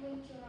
me.